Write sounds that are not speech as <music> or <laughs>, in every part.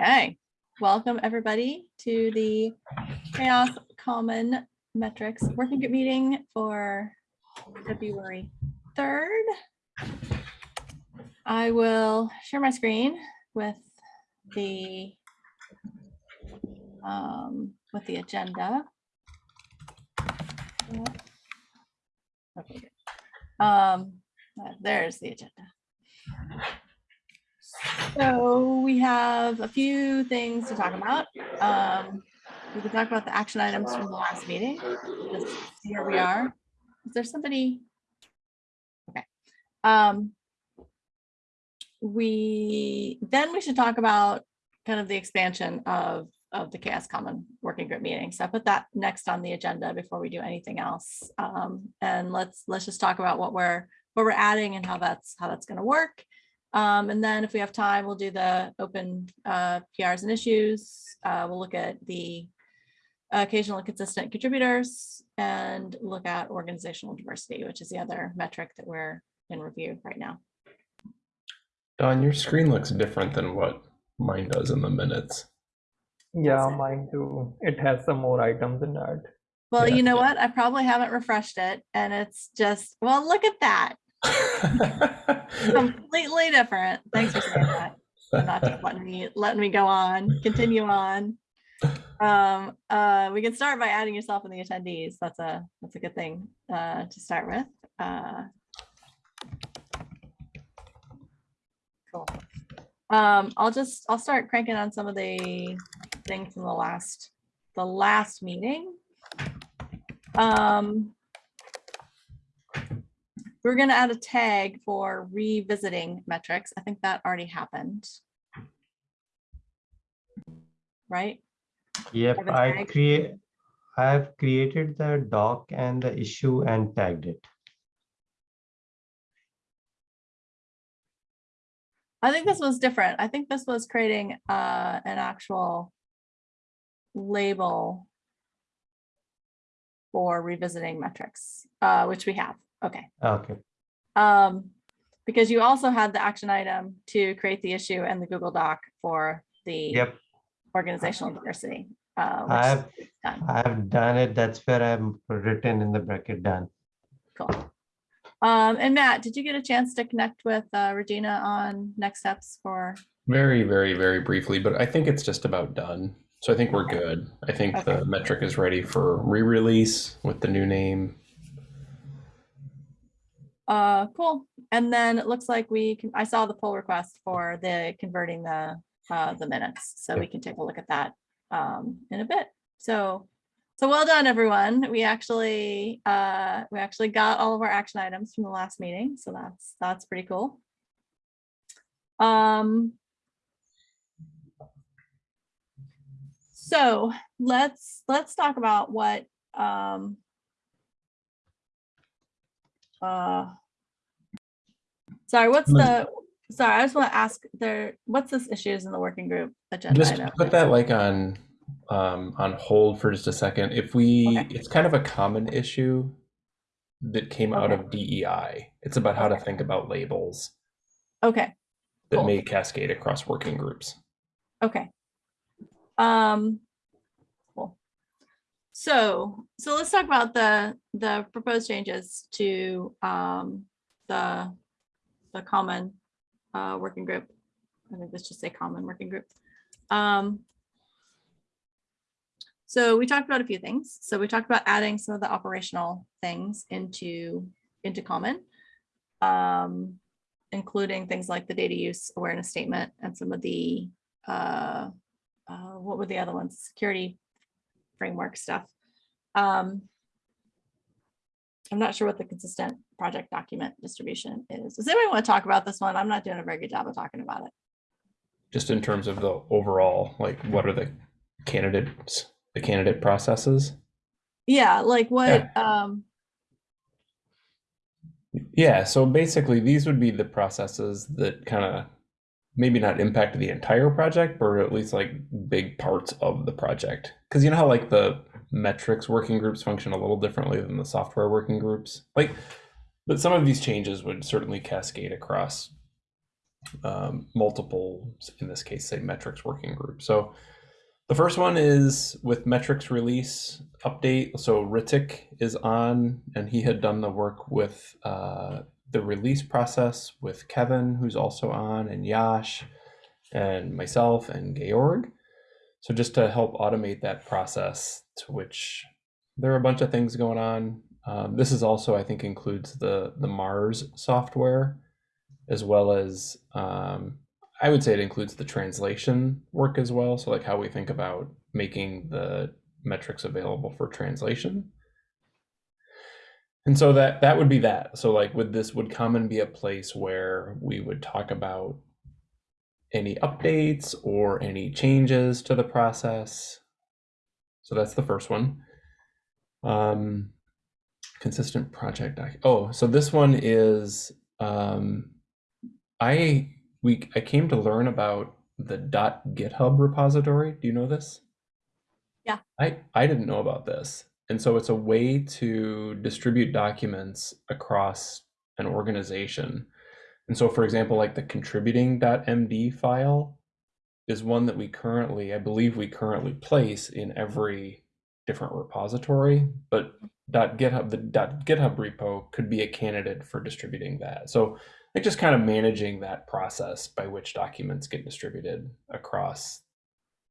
Okay, welcome everybody to the CHAOSS Common Metrics Working Group meeting for February 3rd. I will share my screen with the um, with the agenda. Okay. Um, uh, there's the agenda. So we have a few things to talk about. Um, we can talk about the action items from the last meeting. Here we are. Is there somebody? Okay. Um, we, then we should talk about kind of the expansion of, of the CHAOSS Common Working Group meeting. So I put that next on the agenda before we do anything else. Um, and let's, let's just talk about what we're, what we're adding and how that's, how that's going to work. Um, and then if we have time, we'll do the open uh, PRs and issues. Uh, we'll look at the occasional and consistent contributors and look at organizational diversity, which is the other metric that we're in review right now. Dawn, your screen looks different than what mine does in the minutes. Yeah, mine too. It has some more items in that. Well, Yeah. you know what? I probably haven't refreshed it and it's just, well, look at that. Completely different. Thanks for saying that. not just letting me letting me go on. Continue on. Um uh we can start by adding yourself in the attendees. That's a that's a good thing uh to start with. Uh cool. Um i'll just i'll start cranking on some of the things from the last the last meeting. Um we're going to add a tag for revisiting metrics. I think that already happened. Right? Yep, I create, I have created the doc and the issue and tagged it. I think this was different. I think this was creating uh, an actual label for revisiting metrics, uh, which we have. Okay. Okay, Um, because you also had the action item to create the issue and the Google Doc for the yep, organizational diversity. Uh, I've, done. I have done it. That's where I'm written in the bracket done. Cool. Um, and Matt, did you get a chance to connect with uh, Regina on next steps for? Very, very, very briefly, but I think it's just about done. So I think we're Okay. good. I think Okay. the metric is ready for re-release with the new name. Uh, cool. And then it looks like we can, I saw the pull request for the converting the, uh, the minutes. So we can take a look at that, um, in a bit. So, so well done, everyone. We actually, uh, we actually got all of our action items from the last meeting. So that's, that's pretty cool. Um, so let's, let's talk about what, um, uh, sorry, what's the, sorry, I just want to ask there, what's this issues in the working group agenda? Just item? put that like on um, on hold for just a second. If we, Okay. it's kind of a common issue that came out Okay. of DEI. It's about how to think about labels Okay, that Cool. may cascade across working groups. okay. Um. So, so let's talk about the, the proposed changes to, um, the, the common, uh, working group. I think let's just say common working group. Um, so we talked about a few things. So we talked about adding some of the operational things into, into common. Um, including things like the data use awareness statement and some of the, uh, uh, what were the other ones? Security framework stuff. Um, I'm not sure what the consistent project document distribution is. Does anybody want to talk about this one? I'm not doing a very good job of talking about it. Just in terms of the overall, like what are the candidates, the candidate processes? Yeah, like what, um, Yeah, so basically these would be the processes that kind of maybe not impact the entire project, but at least like big parts of the project. Because you know how like the metrics working groups function a little differently than the software working groups? Like, but some of these changes would certainly cascade across um, multiple, in this case, say metrics working group. So the first one is with metrics release update. So Ritik is on, and he had done the work with uh, the release process with Kevin, who's also on, and Yash, and myself, and Georg. So just to help automate that process, to which there are a bunch of things going on. Um, this is also, I think, includes the the Mars software, as well as um, I would say it includes the translation work as well. So like how we think about making the metrics available for translation. And so that that would be that. So like would this would common be a place where we would talk about any updates or any changes to the process. So that's the first one. Um, consistent project. Oh, so this one is um, I we I came to learn about the dot .github repository. Do you know this? Yeah. I I didn't know about this. And so it's a way to distribute documents across an organization. And so for example, like the contributing.md file is one that we currently, I believe we currently place in every different repository, but .github the .github repo could be a candidate for distributing that. So like just kind of managing that process by which documents get distributed across.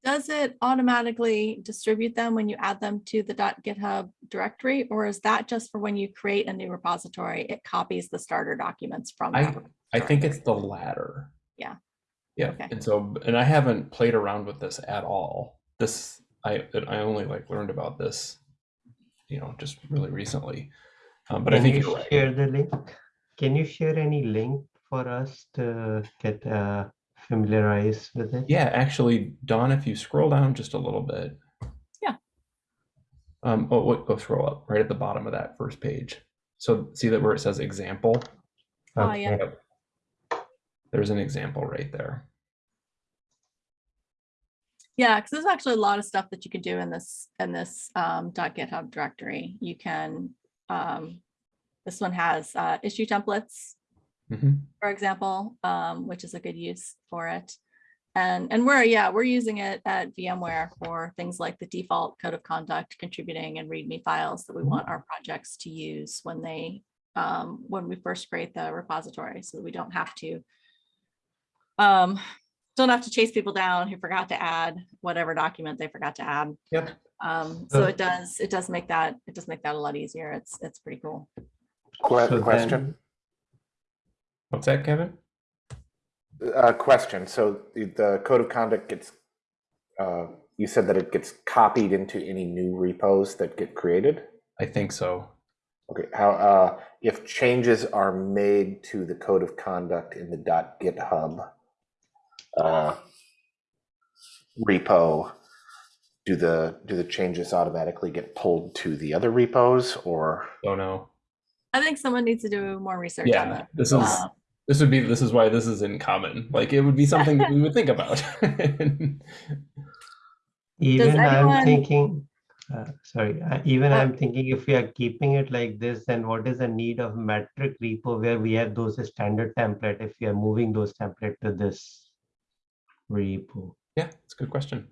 Does it automatically distribute them when you add them to the .github directory, or is that just for when you create a new repository, it copies the starter documents from I- that I think it's the latter. Yeah. Yeah, Okay. and so and I haven't played around with this at all. This I I only like learned about this, you know, just really recently. Um, but I think you you're right. share the link? Can you share any link for us to get uh, familiarized with it? Yeah, actually, Dawn, if you scroll down just a little bit. Yeah. Um, oh, wait, go scroll up right at the bottom of that first page. So see that where it says example? Oh, yeah. Okay. Yep. There's an example right there. Yeah, because there's actually a lot of stuff that you can do in this, in this um, .github directory. You can, um, this one has uh, issue templates, Mhm. for example, um, which is a good use for it. And, and we're, yeah, we're using it at VMware for things like the default code of conduct, contributing and README files that we want our projects to use when they, um, when we first create the repository, so that we don't have to um, don't have to chase people down who forgot to add whatever document they forgot to add. Yep. Um, so So- it does, it does make that, it does make that a lot easier. It's, it's pretty cool. So Question, then- What's that, Kevin? uh, question. So the- the code of conduct gets, uh, you said that it gets copied into any new repos that get created? I think so. Okay, how, uh, if changes are made to the code of conduct in the .github uh, repo, do the, do the changes automatically get pulled to the other repos or? Don't know. I think someone needs to do more research on Yeah, that. this is Uh, this would be this is why this is in common. Like it would be something that we would think about. <laughs> Even anyone- I'm thinking, uh, sorry, uh, even Uh, I'm thinking if we are keeping it like this, then what is the need of metric repo where we have those standard template if we are moving those template to this repo? yeah, it's a good question.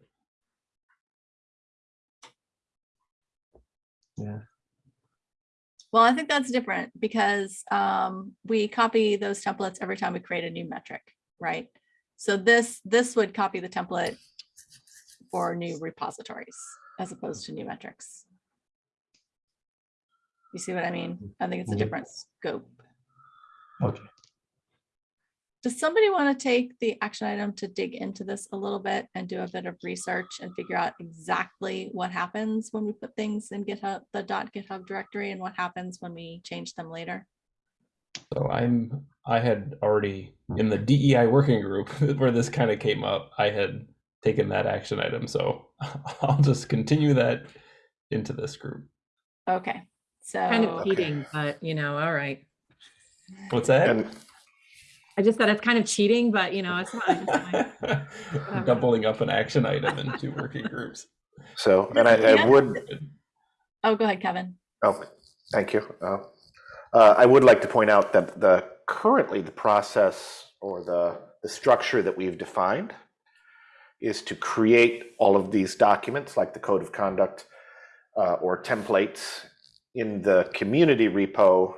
Yeah. Well, I think that's different because um, we copy those templates every time we create a new metric, right? So this, this would copy the template for new repositories as opposed to new metrics. You see what I mean? I think it's a different scope. Okay. Does somebody want to take the action item to dig into this a little bit and do a bit of research and figure out exactly what happens when we put things in GitHub, the dot .github directory and what happens when we change them later? So I'm I had already in the DEI working group <laughs> where this kind of came up. I had taken that action item, so <laughs> I'll just continue that into this group. Okay, so. kind of Okay. but you know, all right. What's that? And I just said it's kind of cheating, but you know, it's fine. it's. <laughs> Doubling up an action item in two working groups. so, and I, I would, Oh, go ahead, Kevin. Oh, thank you. Uh, uh, I would like to point out that the, currently the process or the, the structure that we've defined is to create all of these documents like the code of conduct uh, or templates in the community repo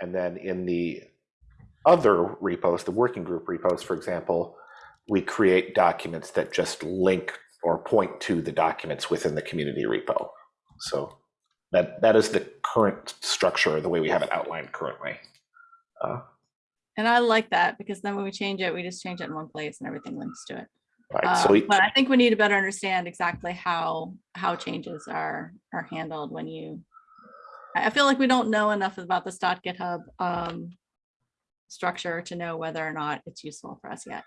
and then in the other repos, the working group repos, for example, we create documents that just link or point to the documents within the community repo. So that that is the current structure, the way we have it outlined currently. Uh, And I like that because then when we change it, we just change it in one place and everything links to it. right. so Um, we, But I think we need to better understand exactly how, how changes are, are handled when you. I feel like we don't know enough about this dot GitHub um, structure to know whether or not it's useful for us yet.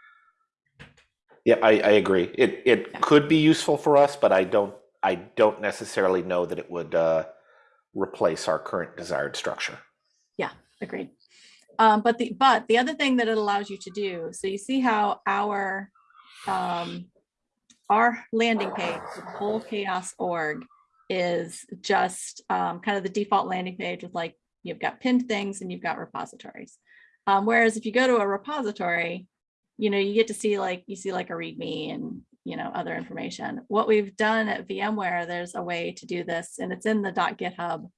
yeah, I, I agree. It it Yeah. could be useful for us, but I don't I don't necessarily know that it would uh, replace our current desired structure. Yeah, agreed. Um, but the, but the other thing that it allows you to do, so you see how our, um, our landing page, the whole CHAOSS org is just, um, kind of the default landing page with like, you've got pinned things and you've got repositories. Um, whereas if you go to a repository, you know, you get to see like, you see like a README and, you know, other information. What we've done at VMware, there's a way to do this and it's in the .github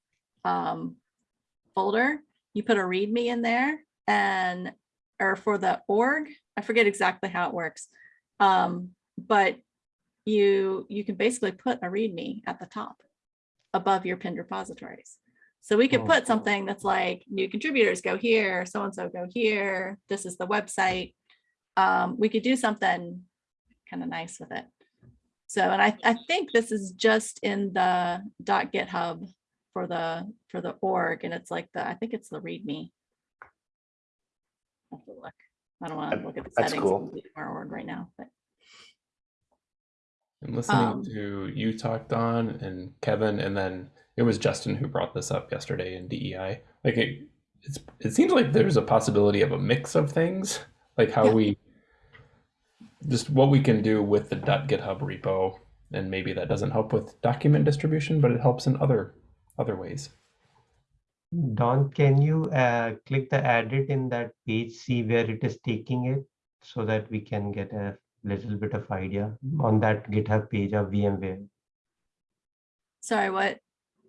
um, folder you put a README in there and, or for the org, I forget exactly how it works. Um, but you, you can basically put a README at the top above your pinned repositories. So we could Oh. put something that's like new contributors go here, so-and-so go here, this is the website. Um, we could do something kind of nice with it. So, and I, I think this is just in the dot .github for the, for the org, and it's like the, I think it's the README. I'll have to look. I don't want to look at the That's settings cool. of our org right now, but And listening Um, to you talk, Dawn, and Kevin, and then it was Justin who brought this up yesterday in DEI. Like it, it's it seems like there's a possibility of a mix of things, like how Yeah. we just what we can do with the .github repo, and maybe that doesn't help with document distribution, but it helps in other other ways. Dawn, can you uh, click the edit in that page, see where it is taking it so that we can get a little bit of idea on that GitHub page of VMware? sorry, what?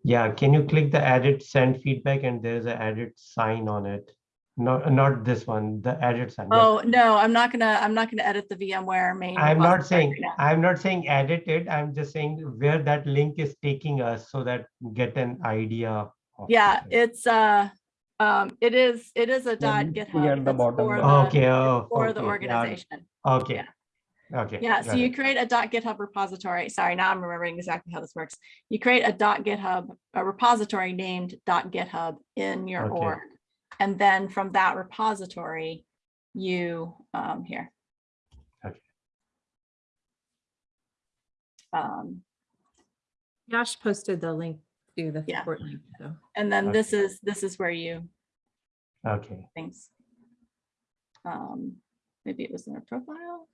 Yeah, can you click the edit, send feedback, and there's a edit sign on it? Not, not this one, the edit sign. yeah. Oh, no, I'm not gonna, I'm not gonna edit the VMware main. I'm not saying, right. I'm not saying edit it, I'm just saying where that link is taking us so that get an idea. of Yeah, it. it's, uh, um, it is, it is a dot Yeah, GitHub. at the that's bottom for there. the- Okay, oh, For the okay, yeah, organization. Okay. Yeah. Okay. Yeah, so you create a dot GitHub repository. Sorry, now I'm remembering exactly how this works. You create a dot GitHub, a repository named dot GitHub in your Okay. org. And then from that repository, you, um, here. Okay. Um, Josh posted the link to the Yeah. support link, so. and then this is, this is where you, Okay, things. Um, maybe it was in our profile.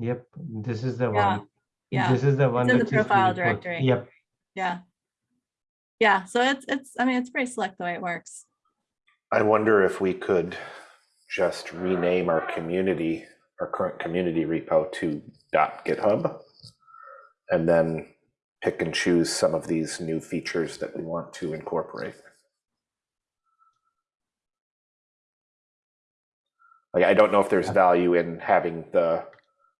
Yep, this is the Yeah, one. Yeah. This is the one. in the which profile really good. directory. Yep, Yeah. Yeah, so it's, it's, I mean, it's pretty slick the way it works. I wonder if we could just rename our community, our current community repo to .dot .github, and then pick and choose some of these new features that we want to incorporate. Like, I don't know if there's uh, value in having the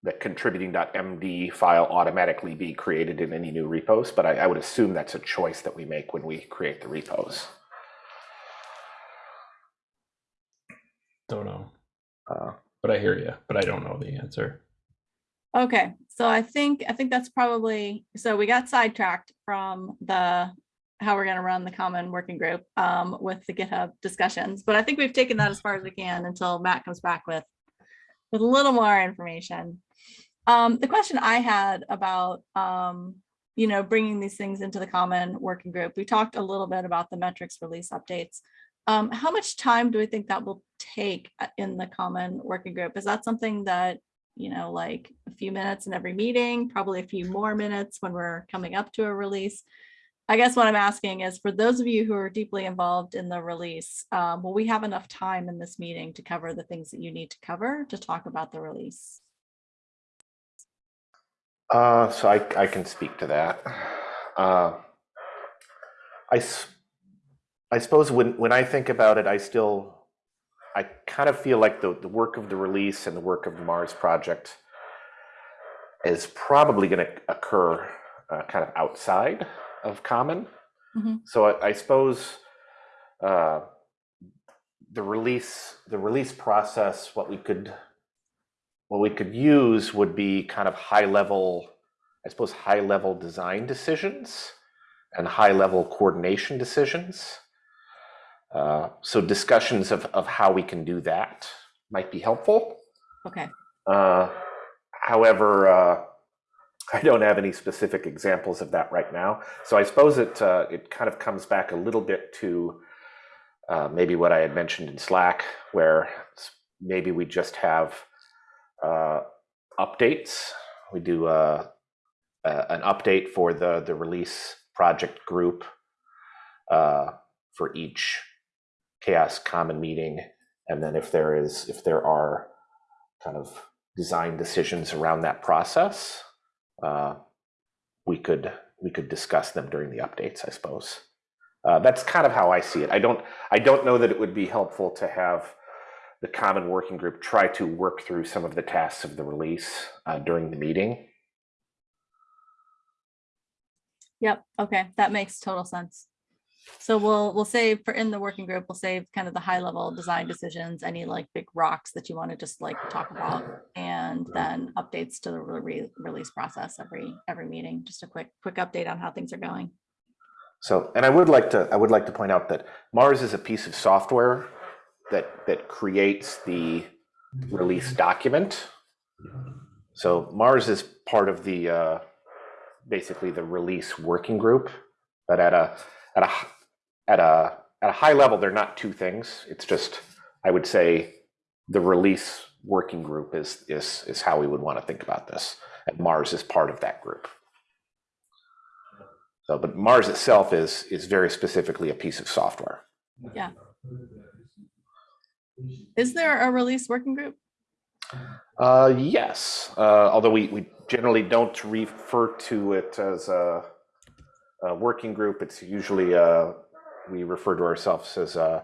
the contributing.md file automatically be created in any new repos, but I, I would assume that's a choice that we make when we create the repos. Don't know, Uh, but I hear you, but I don't know the answer. Okay, so I think, I think that's probably, so we got sidetracked from the, how we're gonna run the common working group um, with the GitHub discussions, but I think we've taken that as far as we can until Matt comes back with, with a little more information. Um, the question I had about, um, you know, bringing these things into the common working group, we talked a little bit about the metrics release updates. Um, how much time do we think that will take uh, in the common working group? Is that something that you know, like a few minutes in every meeting, probably a few more minutes when we're coming up to a release. I guess what I'm asking is for those of you who are deeply involved in the release, um, will we have enough time in this meeting to cover the things that you need to cover to talk about the release? Uh, so I, I can speak to that. Uh, I, I suppose when, when I think about it, I still, I kind of feel like the, the work of the release and the work of the Mars project is probably going to occur uh, kind of outside of Common. Mhm. So I, I suppose uh, the release, the release process, what we could what we could use would be kind of high level, I suppose, high level design decisions and high level coordination decisions. Uh, so discussions of, of how we can do that might be helpful. Okay, Uh, however, uh, <laughs> I don't have any specific examples of that right now. So I suppose it uh, it kind of comes back a little bit to uh, maybe what I had mentioned in Slack, where maybe we just have uh, updates. We do uh, an update for the the release project group uh, for each CHAOSS common meeting, and then if there is if there are kind of design decisions around that process, uh, we could we could discuss them during the updates, I suppose. Uh, that's kind of how I see it. I don't I don't know that it would be helpful to have the common working group try to work through some of the tasks of the release uh, during the meeting. yep, okay, that makes total sense. So we'll, we'll save for in the working group, we'll save kind of the high level design decisions, any like big rocks that you want to just like talk about. And then updates to the re- release process every, every meeting, just a quick, quick update on how things are going. So, and I would like to I would like to point out that Mars is a piece of software that that creates the release document. So Mars is part of the uh, basically the release working group, but at a at a at a at a high level, they're not two things. It's just I would say the release working group is is is how we would want to think about this, and Mars is part of that group. So, but Mars itself is is very specifically a piece of software. Yeah. Is there a release working group? Uh, yes, uh, although we, we generally don't refer to it as a, a working group. It's usually uh, we refer to ourselves as uh,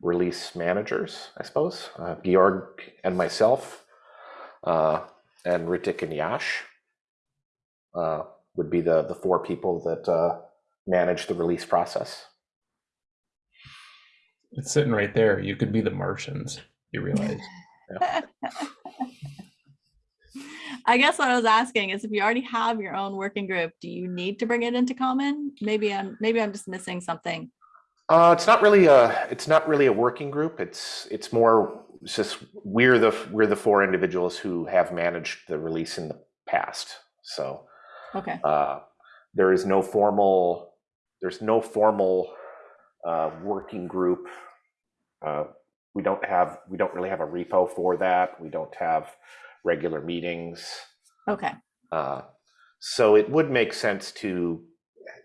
release managers, I suppose. Uh, Georg and myself, uh, and Ritik and Yash uh, would be the the four people that uh, manage the release process. It's sitting right there. You could be the Martians. You realize? <laughs> I guess what I was asking is if you already have your own working group, do you need to bring it into common? Maybe I'm, maybe I'm just missing something. Uh, it's not really a it's not really a working group. It's it's more it's just we're the we're the four individuals who have managed the release in the past. So Okay, uh, there is no formal there's no formal uh, working group. Uh, we don't have we don't really have a repo for that. We don't have regular meetings. okay, Uh, so it would make sense to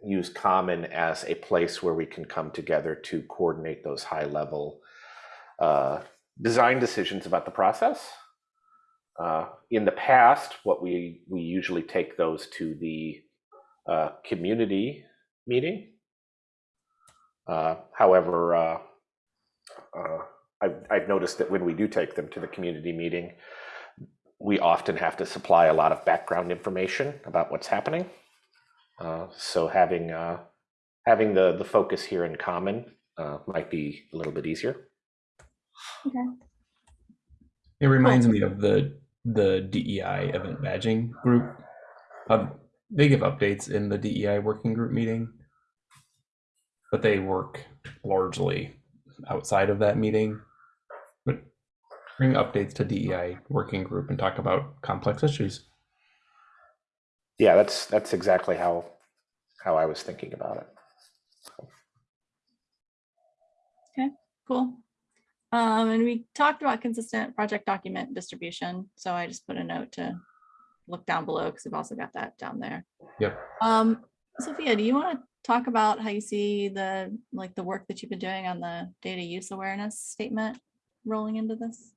use Common as a place where we can come together to coordinate those high level uh, design decisions about the process. Uh, in the past, what we we usually take those to the uh, community meeting. Uh, however, uh, uh, I've, I've noticed that when we do take them to the community meeting, we often have to supply a lot of background information about what's happening. Uh, so having uh, having the the focus here in common uh, might be a little bit easier. okay. It reminds me of the the DEI event badging group. Um, they give updates in the DEI working group meeting, but they work largely outside of that meeting. But bring updates to DEI working group and talk about complex issues. Yeah, that's that's exactly how how I was thinking about it. Okay, cool. Um, and we talked about consistent project document distribution, so I just put a note to look down below because we've also got that down there. Yep. Um, Sophia, do you want to talk about how you see the, like, the work that you've been doing on the data use awareness statement rolling into this?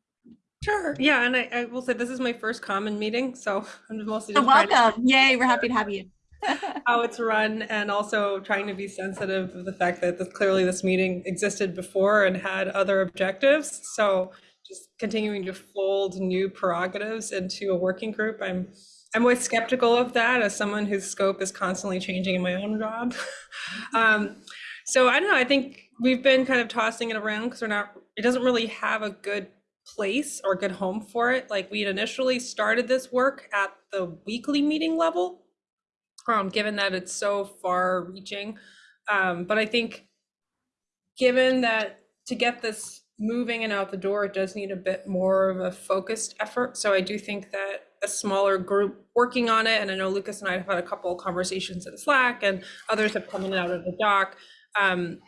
Sure. Yeah, and I, I will say this is my first common meeting, so <laughs> I'm mostly just to welcome. Yay, we're happy to have you. <laughs> how it's run and also trying to be sensitive of the fact that this, clearly this meeting existed before and had other objectives. So just continuing to fold new prerogatives into a working group. I'm I'm always skeptical of that as someone whose scope is constantly changing in my own job. <laughs> um, so I don't know. I think we've been kind of tossing it around because we're not. It doesn't really have a good place or good home for it. Like we initially started this work at the weekly meeting level, um, given that it's so far reaching. Um, but I think given that to get this moving and out the door, it does need a bit more of a focused effort. So I do think that a smaller group working on it, and I know Lucas and I have had a couple conversations in Slack and others have come in and out of the doc. Um,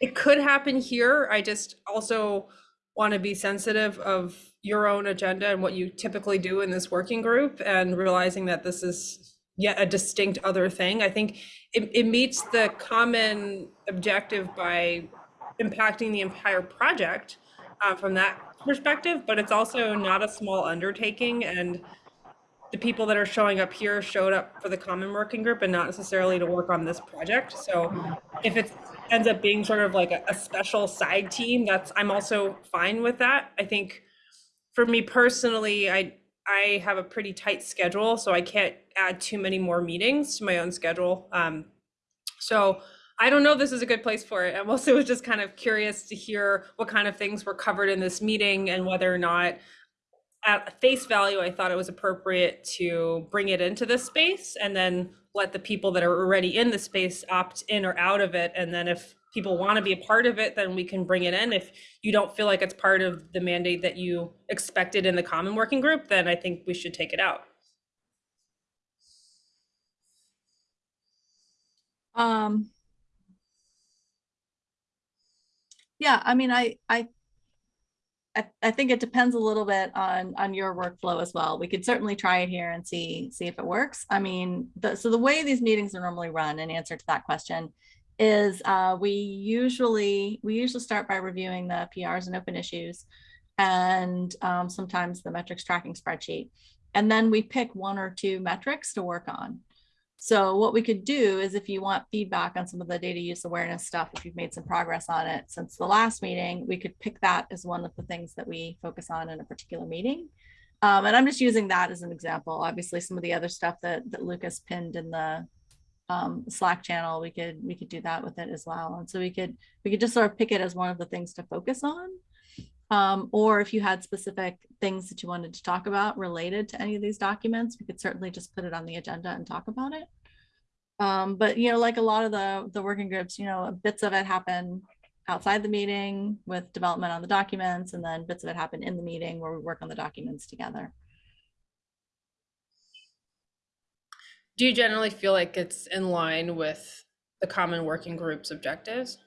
it could happen here. I just also want to be sensitive of your own agenda and what you typically do in this working group and realizing that this is yet a distinct other thing. I think it, it meets the common objective by impacting the entire project uh, from that perspective, but it's also not a small undertaking and the people that are showing up here showed up for the common working group and not necessarily to work on this project. So if it ends up being sort of like a, a special side team, that's I'm also fine with that. I think for me personally, I I have a pretty tight schedule, so I can't add too many more meetings to my own schedule. Um, so I don't know if this is a good place for it. I'm also <laughs> just kind of curious to hear what kind of things were covered in this meeting and whether or not at face value, I thought it was appropriate to bring it into this space and then let the people that are already in the space opt in or out of it. And then if people want to be a part of it, then we can bring it in. If you don't feel like it's part of the mandate that you expected in the common working group, then I think we should take it out. Um. Yeah, I mean, I, I. I, think it depends a little bit on, on your workflow as well. We could certainly try it here and see, see if it works. I mean, the, so the way these meetings are normally run in answer to that question is, uh, we usually, we usually start by reviewing the PRs and open issues and, um, sometimes the metrics tracking spreadsheet. And then we pick one or two metrics to work on. So what we could do is if you want feedback on some of the data use awareness stuff, if you've made some progress on it since the last meeting, we could pick that as one of the things that we focus on in a particular meeting. Um, and I'm just using that as an example. Obviously, some of the other stuff that, that Lucas pinned in the um, Slack channel, we could we could do that with it as well. And so we could we could just sort of pick it as one of the things to focus on. Um, or if you had specific things that you wanted to talk about related to any of these documents, we could certainly just put it on the agenda and talk about it. Um, but you know, like a lot of the the working groups, you know, bits of it happen outside the meeting with development on the documents, and then bits of it happen in the meeting where we work on the documents together. Do you generally feel like it's in line with the common working group's objectives?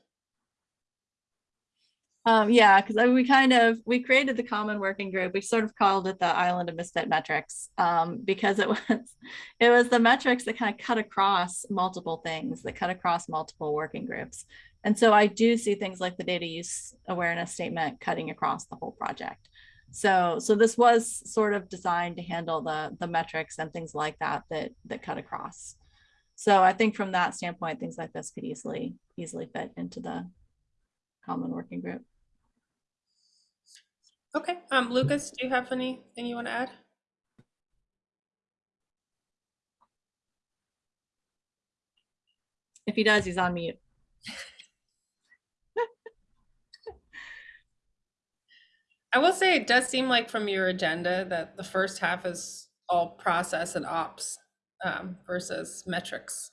Um, yeah, because we kind of we created the common working group. We sort of called it the Island of Misfit Metrics um, because it <laughs> was it was the metrics that kind of cut across multiple things that cut across multiple working groups. And so I do see things like the data use awareness statement cutting across the whole project. So so this was sort of designed to handle the the metrics and things like that that that cut across. So I think from that standpoint, things like this could easily easily fit into the common working group. Okay, um, Lucas, do you have anything you want to add? If he does, he's on mute. <laughs> I will say it does seem like from your agenda that the first half is all process and ops um, versus metrics.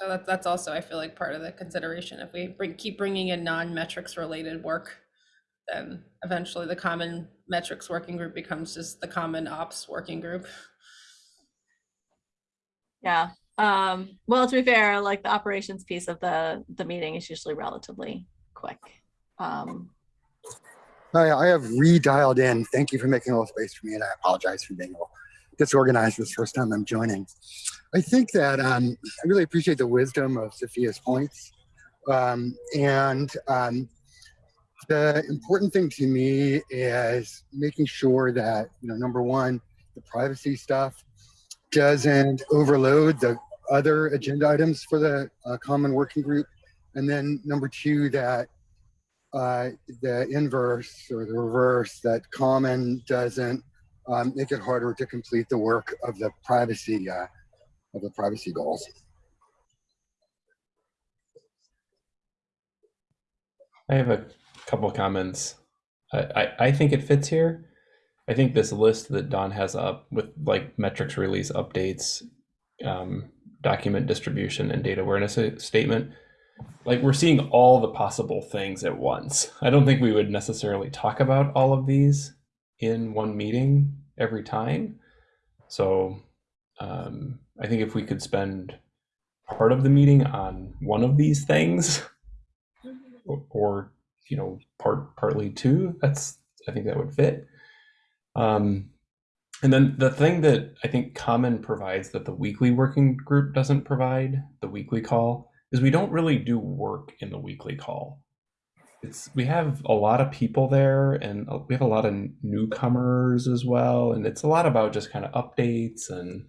So that, that's also, I feel like, part of the consideration. If we bring, keep bringing in non-metrics related work, then eventually the common metrics working group becomes just the common ops working group. Yeah. Um, well, to be fair, like the operations piece of the the meeting is usually relatively quick. Um, Hi, I have redialed in. Thank you for making a little space for me, and I apologize for being a little disorganized this first time I'm joining. I think that um, I really appreciate the wisdom of Sophia's points. Um, and um, the important thing to me is making sure that, you know, number one, the privacy stuff doesn't overload the other agenda items for the uh, common working group. And then number two, that uh, the inverse or the reverse, that common doesn't um, make it harder to complete the work of the privacy uh, of the privacy goals. I have a couple comments. I, I, I think it fits here. I think this list that Dawn has up with like metrics release updates, um, document distribution, and data awareness statement, like we're seeing all the possible things at once. I don't think we would necessarily talk about all of these in one meeting every time. So um, I think if we could spend part of the meeting on one of these things, or, or you know, part partly two, that's I think that would fit. Um, and then the thing that I think Common provides that the weekly working group doesn't provide, the weekly call, is we don't really do work in the weekly call. It's we have a lot of people there and uh, we have a lot of newcomers as well. And it's a lot about just kind of updates and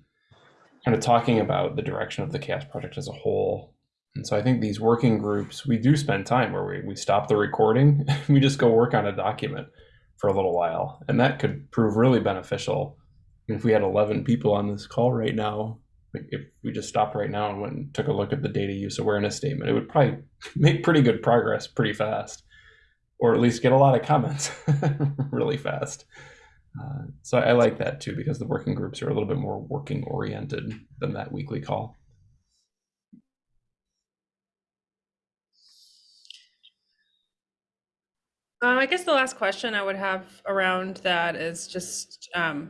kind of talking about the direction of the CHAOSS project as a whole. And so I think these working groups, we do spend time where we, we stop the recording, <laughs> we just go work on a document for a little while. And that could prove really beneficial. If we had 11 people on this call right now, if we just stopped right now and went and took a look at the data use awareness statement, it would probably <laughs> make pretty good progress pretty fast, or at least get a lot of comments <laughs> really fast. Uh, so I like that too, because the working groups are a little bit more working oriented than that weekly call. Uh, I guess the last question I would have around that is just, um,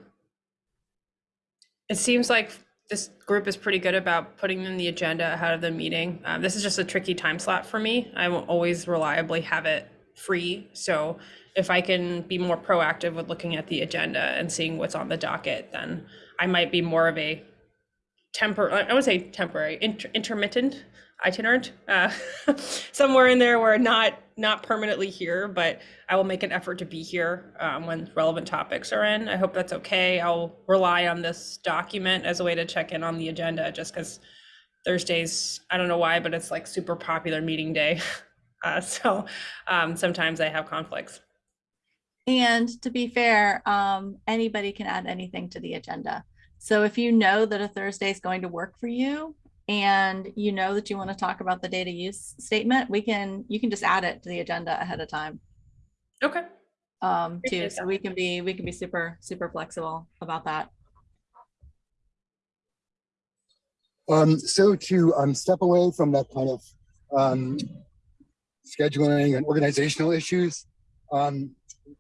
it seems like this group is pretty good about putting in the agenda ahead of the meeting. Um, this is just a tricky time slot for me. I won't always reliably have it free. So if I can be more proactive with looking at the agenda and seeing what's on the docket, then I might be more of a temper, I would say temporary, inter- intermittent, itinerant, uh, <laughs> somewhere in there where not not permanently here, but I will make an effort to be here um, when relevant topics are in. I hope that's okay. I'll rely on this document as a way to check in on the agenda, just because Thursdays, I don't know why, but it's like super popular meeting day. <laughs> Uh, so um, sometimes I have conflicts. And to be fair, um, anybody can add anything to the agenda. So if you know that a Thursday is going to work for you and you know that you want to talk about the data use statement, we can, you can just add it to the agenda ahead of time. Okay. Um, too, so that. we can be, we can be super, super flexible about that. Um, so to um, step away from that kind of um, scheduling and organizational issues, um,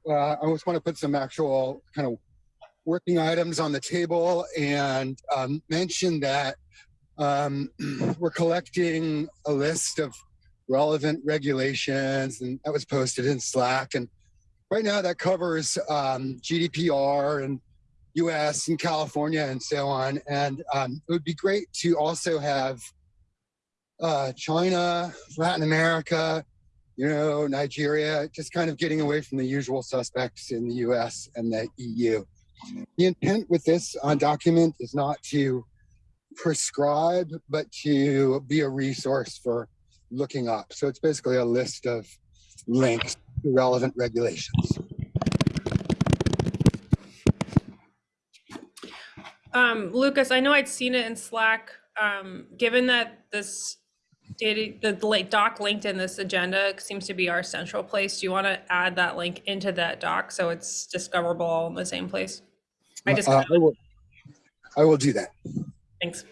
uh, I just want to put some actual kind of working items on the table and um, mention that um, <clears throat> we're collecting a list of relevant regulations and that was posted in Slack. And right now that covers um, GDPR and US and California and so on. And um, it would be great to also have uh, China, Latin America, you know, Nigeria, just kind of getting away from the usual suspects in the US and the EU. The intent with this uh, document is not to prescribe, but to be a resource for looking up. So it's basically a list of links to relevant regulations. Um, Lucas, I know I'd seen it in Slack. Um, given that this data, the late doc linked in this agenda seems to be our central place, do you want to add that link into that doc so it's discoverable all in the same place? I just, Uh, I, will, I will do that. thanks.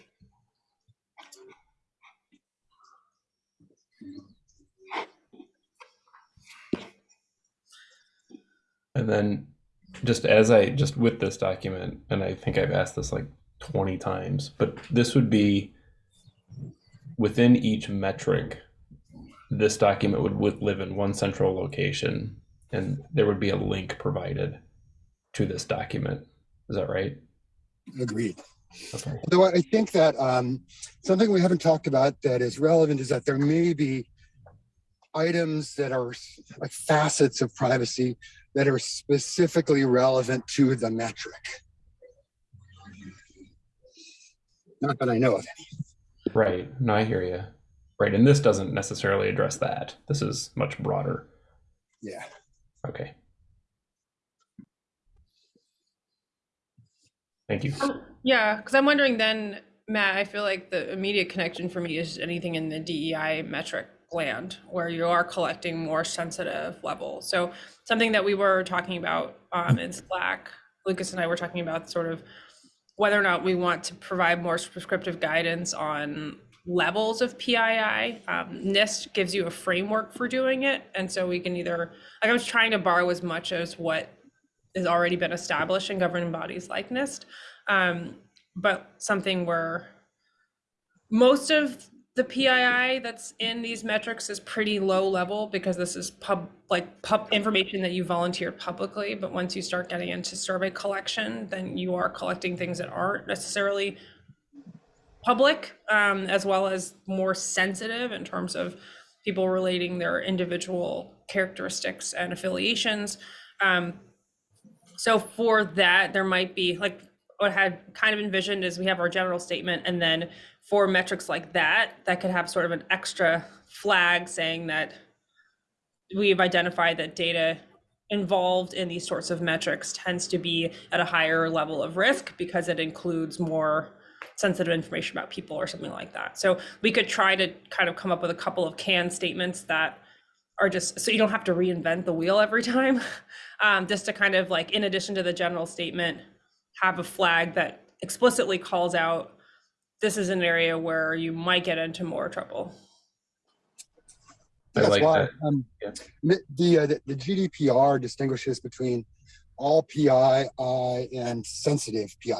And then just as I just with this document, and I think I've asked this like 20 times, but this would be within each metric, this document would, would live in one central location and there would be a link provided to this document. Is that right? Agreed. Okay. Though I think that um, something we haven't talked about that is relevant is that there may be items that are like facets of privacy that are specifically relevant to the metric. Not that I know of. Right. No, I hear you. Right. And this doesn't necessarily address that. This is much broader. Yeah. Okay. Thank you. Yeah, because I'm wondering then, Matt, I feel like the immediate connection for me is anything in the DEI metric land where you are collecting more sensitive levels. So something that we were talking about um, in Slack, Lucas and I were talking about sort of whether or not we want to provide more prescriptive guidance on levels of PII. Um, NIST gives you a framework for doing it. And so we can either, like I was trying to borrow as much as what has already been established in governing bodies like NIST um, but something where most of the PII that's in these metrics is pretty low level because this is pub like pub information that you volunteered publicly. But once you start getting into survey collection, then you are collecting things that aren't necessarily public, um, as well as more sensitive in terms of people relating their individual characteristics and affiliations. Um, so for that, there might be like what I had kind of envisioned is we have our general statement and then for metrics like that, that could have sort of an extra flag saying that we've identified that data involved in these sorts of metrics tends to be at a higher level of risk because it includes more sensitive information about people or something like that. So we could try to kind of come up with a couple of canned statements that are just so you don't have to reinvent the wheel every <laughs> time. Um, just to kind of like, in addition to the general statement, have a flag that explicitly calls out this is an area where you might get into more trouble. I That's like why that. um, Yeah. mi- the, uh, the the GDPR distinguishes between all PII and sensitive PII.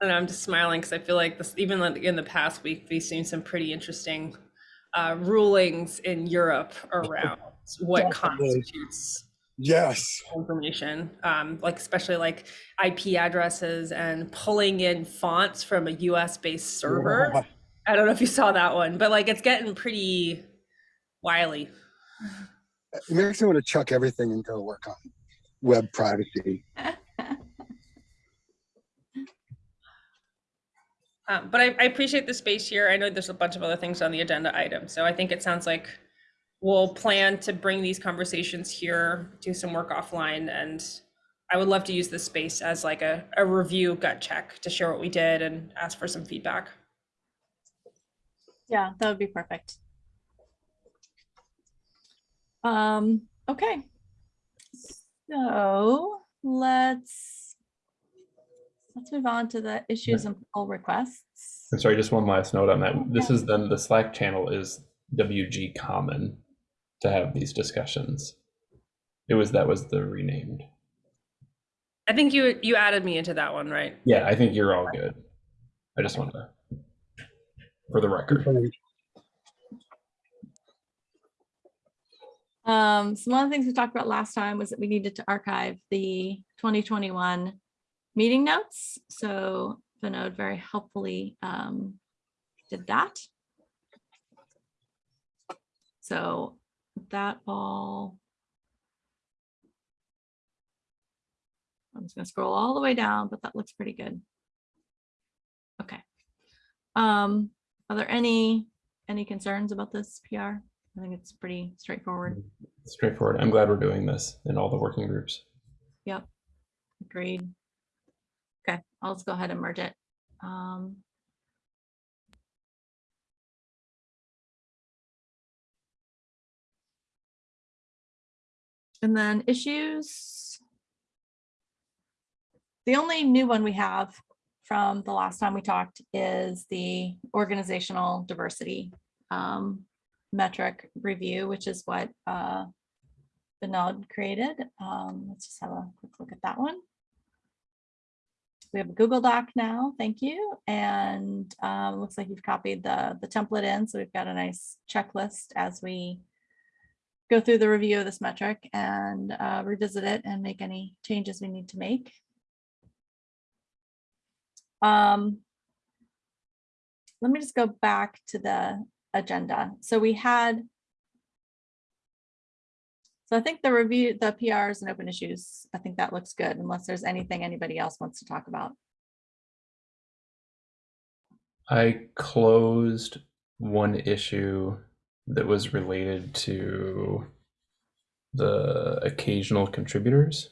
And I'm just smiling because I feel like this, even in the past week, we've seen some pretty interesting uh, rulings in Europe around <laughs> what Definitely. constitutes Yes. information, um, like especially like IP addresses and pulling in fonts from a US based server. Yeah. I don't know if you saw that one, but like it's getting pretty wily. It makes me want to chuck everything and go work on web privacy. <laughs> Um, but I, I appreciate the space here. I know there's a bunch of other things on the agenda item, so I think it sounds like we'll plan to bring these conversations here, do some work offline, and I would love to use this space as like a, a review gut check to share what we did and ask for some feedback. Yeah, that would be perfect. Um, okay. So let's, let's move on to the issues and pull requests. I'm sorry, just one last note on that. This is then the Slack channel is WG Common to have these discussions. It was that was the renamed. I think you you added me into that one, right? Yeah, I think you're all good. I just wanted to, for the record. Um, so one of the things we talked about last time was that we needed to archive the 2021 meeting notes. So Vinod very helpfully um, did that. So that ball. I'm just gonna scroll all the way down, but that looks pretty good. Okay. Um, are there any, any concerns about this PR? I think it's pretty straightforward. Straightforward. I'm glad we're doing this in all the working groups. Yep. Agreed. Okay, I'll just go ahead and merge it. Um. And then issues. The only new one we have from the last time we talked is the organizational diversity um, metric review, which is what uh, created. Um, let's just have a quick look at that one. We have a Google Doc now, thank you. And um, looks like you've copied the, the template in, so we've got a nice checklist as we go through the review of this metric and uh, revisit it and make any changes we need to make. Um, let me just go back to the agenda. So we had so I think the review, the PRs and open issues, I think that looks good unless there's anything anybody else wants to talk about. I closed one issue that was related to the occasional contributors,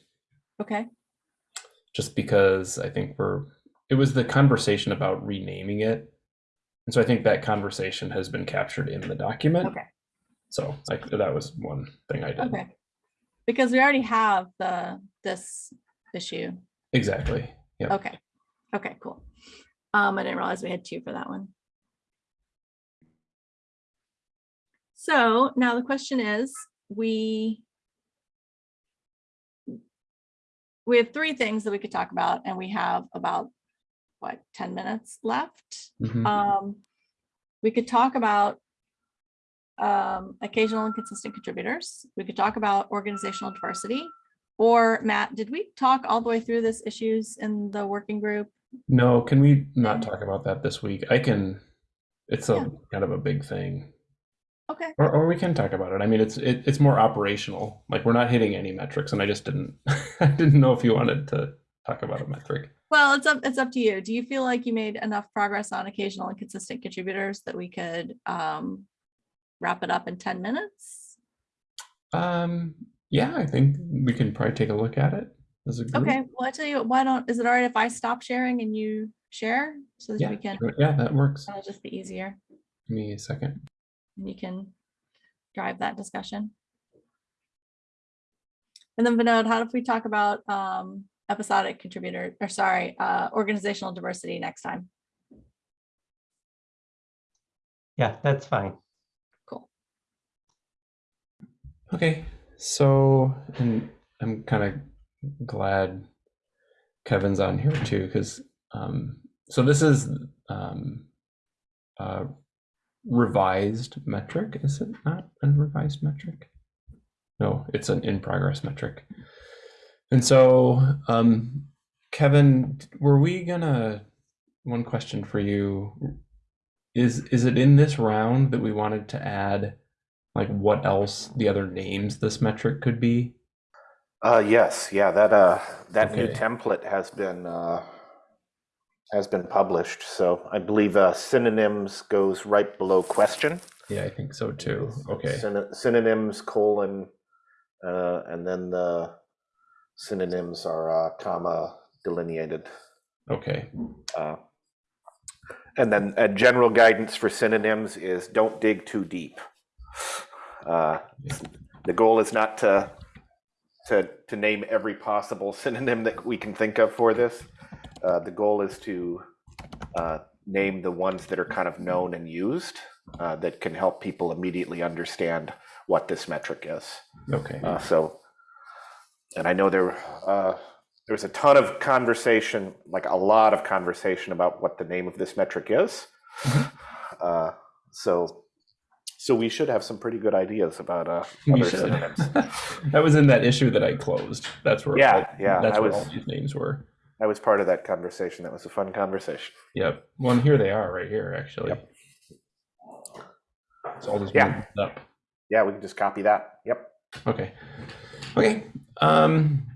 Okay, just because I think we're, it was the conversation about renaming it. And so I think that conversation has been captured in the document. okay, So like that was one thing I did. okay. Because we already have the, this issue. Exactly. Yep. Okay, okay, cool. Um, I didn't realize we had two for that one. So now the question is, we we have three things that we could talk about and we have about, what, 10 minutes left? Mhm. Um, we could talk about um, occasional and consistent contributors. We could talk about organizational diversity. Or Matt, did we talk all the way through this issues in the working group? No, can we not talk about that this week? I can, it's a Yeah. kind of a big thing. Okay, Or, or we can talk about it. I mean, it's it, it's more operational. Like we're not hitting any metrics, and I just didn't <laughs> I didn't know if you wanted to talk about a metric. well, it's up, it's up to you. Do you feel like you made enough progress on occasional and consistent contributors that we could um, wrap it up in 10 minutes? Um, yeah, I think we can probably take a look at it as a group. Okay, well, I tell you, what, why don't, is it all right if I stop sharing and you share? So that Yeah, we can, yeah, that works. that'll just be easier. Give me a second. And you can drive that discussion. And then Vinod, how if we talk about um, episodic contributor, or sorry, uh, organizational diversity next time? Yeah, that's fine. Cool. Okay, so and I'm kind of glad Kevin's on here too, because um, so this is um, a revised metric, is it not a revised metric? No, it's an in progress metric. And so, um, Kevin, were we gonna? One question for you is: Is it in this round that we wanted to add? like what else the other names this metric could be Uh, yes, yeah, that, uh, that new template has been, uh, has been published. So I believe, uh, synonyms goes right below question. yeah i think so too okay Syn- Synonyms colon, uh, and then the synonyms are, uh, comma delineated. okay Uh, And then a general guidance for synonyms is don't dig too deep. Uh, The goal is not to, to, to name every possible <laughs> synonym that we can think of for this. Uh, The goal is to uh, name the ones that are kind of known and used uh, that can help people immediately understand what this metric is. okay Uh, so, and I know there, uh, there was a ton of conversation, like a lot of conversation about what the name of this metric is. Uh, so, so we should have some pretty good ideas about uh, other synonyms. <laughs> that was in that issue that i closed that's where Yeah, all- yeah, that's I where was- all these names were I was part of that conversation. That was a fun conversation. yep well and here they are right here actually so i'll just Yeah. up Yeah, we can just copy that. Yep. Okay. Okay. Um,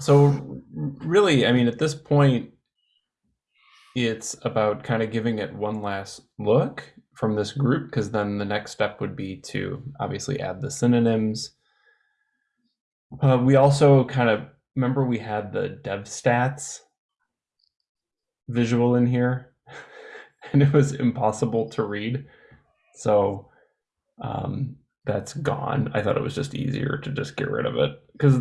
so really, I mean, at this point, it's about kind of giving it one last look from this group, because then the next step would be to obviously add the synonyms. Uh, we also kind of remember we had the DevStats visual in here, <laughs> and it was impossible to read. So um, that's gone. I thought it was just easier to just get rid of it because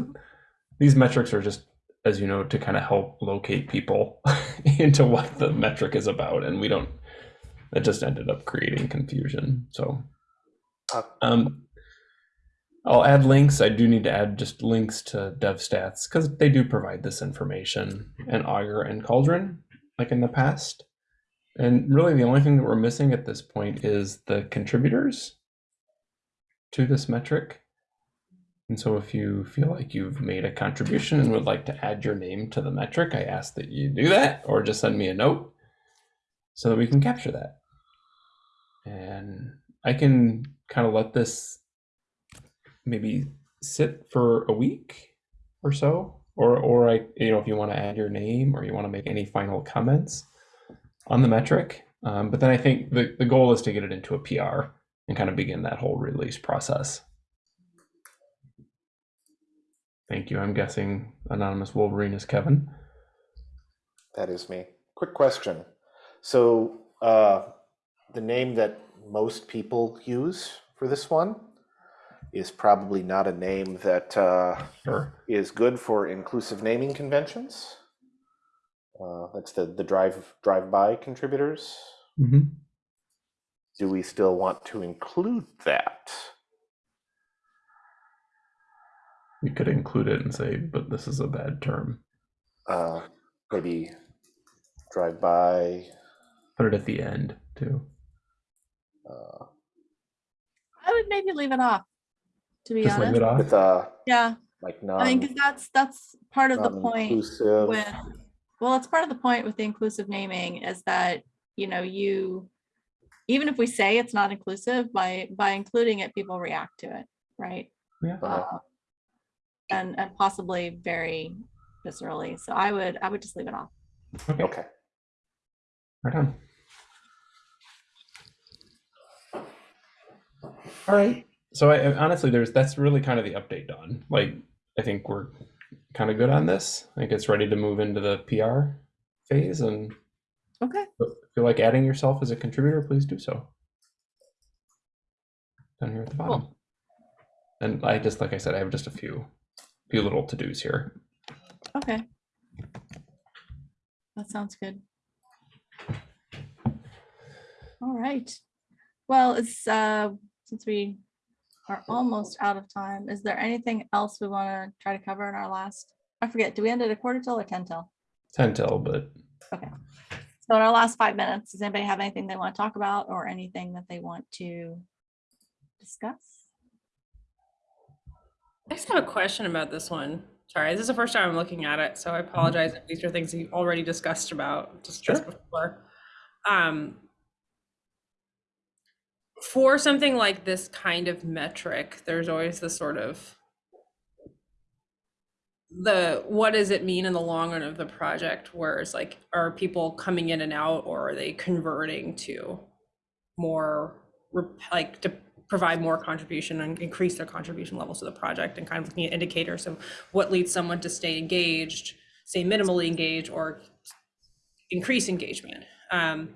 these metrics are just, as you know, to kind of help locate people <laughs> into what the metric is about, and we don't. It just ended up creating confusion. So, Uh, um, I'll add links. I do need to add just links to DevStats because they do provide this information and Augur and Cauldron, like in the past. And really, the only thing that we're missing at this point is the contributors. to this metric. And so if you feel like you've made a contribution and would like to add your name to the metric, I ask that you do that or just send me a note so that we can capture that. And I can kind of let this maybe sit for a week or so or or I you know if you want to add your name or you want to make any final comments on the metric. Um, but then I think the, the goal is to get it into a PR and kind of begin that whole release process. Thank you. I'm guessing Anonymous Wolverine is Kevin. That is me. Quick question. So uh, the name that most people use for this one is probably not a name that uh, Sure. is good for inclusive naming conventions. Uh, that's the the drive drive by contributors. hmm Do we still want to include that? We could include it and say, but this is a bad term. Uh, maybe drive by. Put it at the end too. Uh, I would maybe leave it off, to be Just leave honest. it off. with uh, Yeah, like no. I non mean, because that's, that's part of the point non-inclusive. with, well, it's part of the point with the inclusive naming is that, you know, you, even if we say it's not inclusive, by, by including it, people react to it, right? Yeah. Uh, And, and possibly very viscerally. So I would, I would just leave it off. Okay. Okay. Right on. All right. So I, honestly, there's that's really kind of the update done. Like I think we're kind of good on this. I think it's ready to move into the PR phase, and Okay. if you like adding yourself as a contributor, please do so. Down here at the bottom. And I just like I said, I have just a few, few little to dos here. Okay. That sounds good. All right. Well, it's, uh, since we are almost out of time, is there anything else we want to try to cover in our last? I forget, do we end at a quarter till or ten till? Ten till, but Okay. So in our last five minutes, does anybody have anything they want to talk about or anything that they want to discuss? I just have a question about this one. Sorry, this is the first time I'm looking at it, so I apologize if these are things you already discussed about just, just before. Um, for something like this kind of metric, there's always the sort of the what does it mean in the long run of the project? Where it's like, are people coming in and out, or are they converting to more like to provide more contribution and increase their contribution levels to the project and kind of looking at indicators of what leads someone to stay engaged, stay minimally engaged or increase engagement. Um,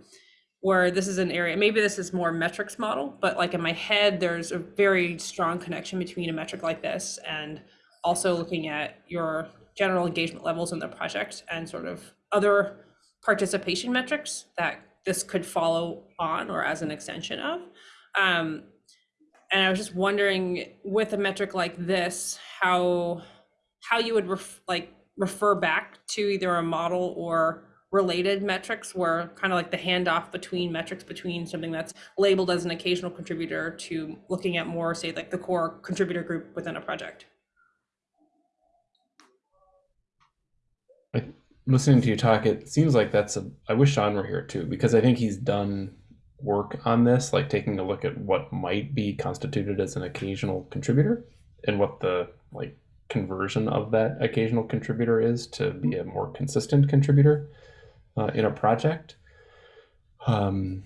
where this is an area, maybe this is more metrics model, but like in my head, there's a very strong connection between a metric like this and also looking at your general engagement levels in the project and sort of other participation metrics that this could follow on or as an extension of. Um, and I was just wondering with a metric like this, how how you would ref, like refer back to either a model or related metrics were kind of like the handoff between metrics between something that's labeled as an occasional contributor to looking at more say like the core contributor group within a project. listening to you talk, it seems like that's a. I wish Sean were here too, because I think he's done work on this, like taking a look at what might be constituted as an occasional contributor and what the like conversion of that occasional contributor is to be a more consistent contributor uh, in a project. Um,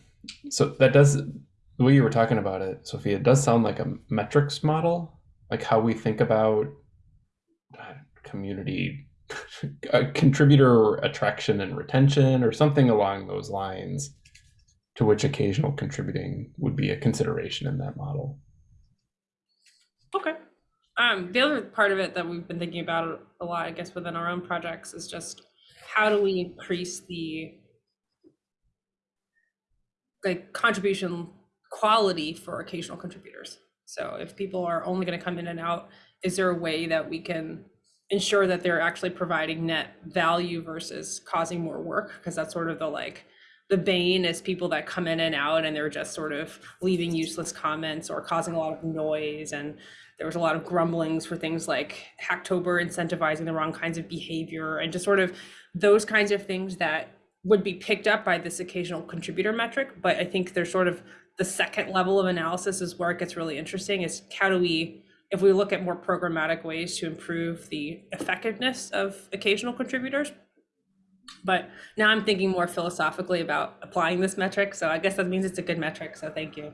so that does the way you were talking about it, Sophia. It does sound like a metrics model, like how we think about uh, community <laughs> contributor attraction and retention or something along those lines to which occasional contributing would be a consideration in that model. Okay. Um, the other part of it that we've been thinking about a lot, I guess, within our own projects is just how do we increase the like contribution quality for occasional contributors? So if people are only going to come in and out, is there a way that we can ensure that they're actually providing net value versus causing more work? Because that's sort of the like the bane is people that come in and out and they're just sort of leaving useless comments or causing a lot of noise. And there was a lot of grumblings for things like Hacktober incentivizing the wrong kinds of behavior and just sort of those kinds of things that would be picked up by this occasional contributor metric. But I think there's sort of the second level of analysis is where it gets really interesting is how do we, if we look at more programmatic ways to improve the effectiveness of occasional contributors. But now I'm thinking more philosophically about applying this metric. So I guess that means it's a good metric. So thank you.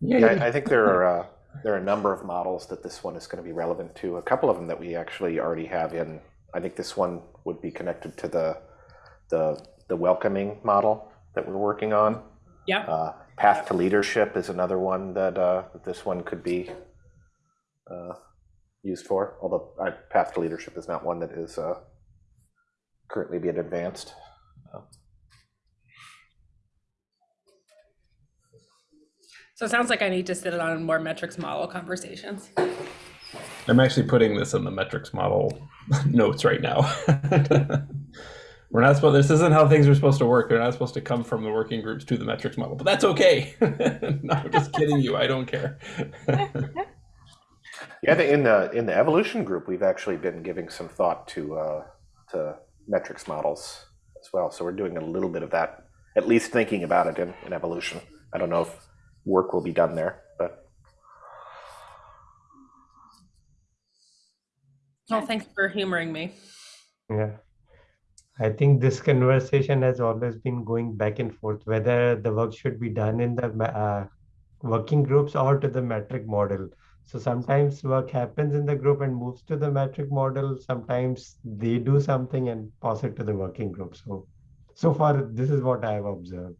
Yeah, I, I think there are uh, there are a number of models that this one is going to be relevant to. A couple of them that we actually already have in. I think this one would be connected to the the the welcoming model that we're working on. Yeah. Uh, Path to leadership is another one that uh, this one could be uh, used for. Although uh, Path to leadership is not one that is uh, currently being advanced. So it sounds like I need to sit on more metrics model conversations. I'm actually putting this in the metrics model <laughs> notes right now. <laughs> We're not supposed. This isn't how things are supposed to work. They're not supposed to come from the working groups to the metrics model, but that's okay. <laughs> no, I'm just kidding you. I don't care. Yeah, in the in the evolution group, we've actually been giving some thought to uh, to metrics models as well. So we're doing a little bit of that, at least thinking about it in, in evolution. I don't know if work will be done there, but Well, thanks for humoring me. Yeah. I think this conversation has always been going back and forth, whether the work should be done in the uh, working groups or to the metric model. So sometimes work happens in the group and moves to the metric model. Sometimes they do something and pass it to the working group. So, so far, this is what I have observed.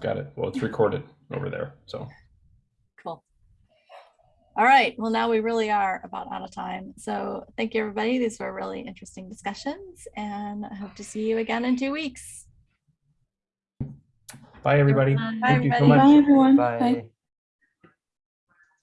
Got it. Well, it's recorded over there. So Cool. All right, well, now we really are about out of time. So thank you, everybody. These were really interesting discussions and I hope to see you again in two weeks. bye, everybody. Bye, Thank you so much. Bye, everyone. Bye.